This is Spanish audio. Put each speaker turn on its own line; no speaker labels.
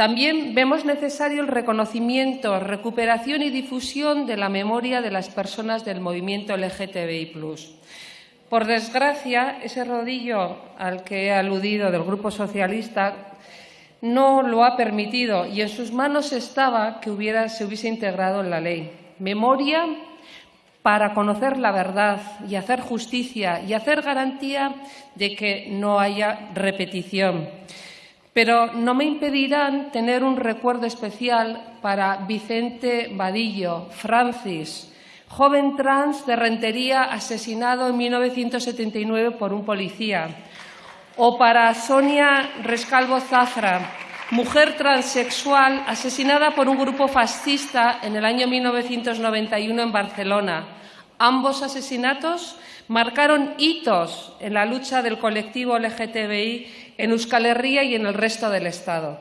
También vemos necesario el reconocimiento, recuperación y difusión de la memoria de las personas del movimiento LGTBI+. Por desgracia, ese rodillo al que he aludido del Grupo Socialista no lo ha permitido y en sus manos estaba que se hubiese integrado en la ley. Memoria para conocer la verdad y hacer justicia y hacer garantía de que no haya repetición. Pero no me impedirán tener un recuerdo especial para Vicente Vadillo, Francis, joven trans de Rentería asesinado en 1979 por un policía, o para Sonia Rescalvo Zafra, mujer transexual asesinada por un grupo fascista en el año 1991 en Barcelona. Ambos asesinatos marcaron hitos en la lucha del colectivo LGTBI en Euskal Herria y en el resto del Estado.